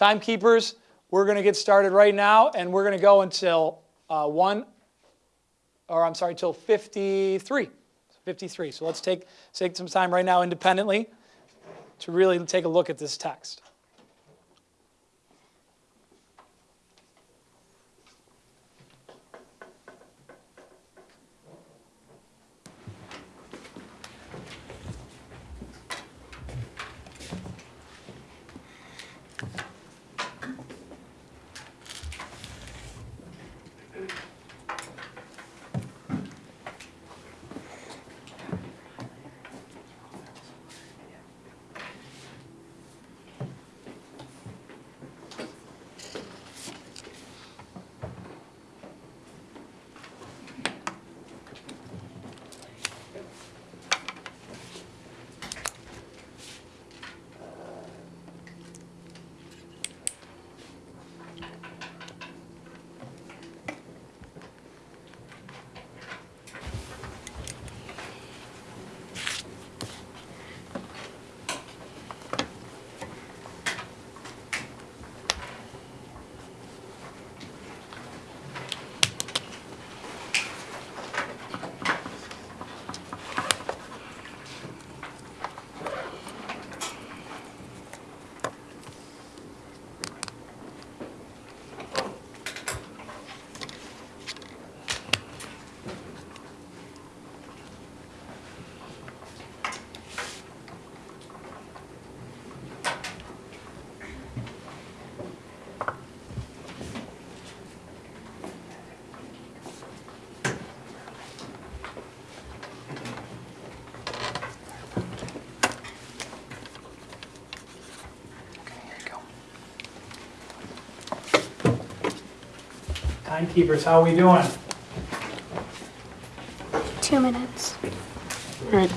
Timekeepers, we're going to get started right now, and we're going to go until uh, 1, or I'm sorry, till 53. 53. So let's take, take some time right now independently to really take a look at this text. Timekeepers, how are we doing? Two minutes. Right.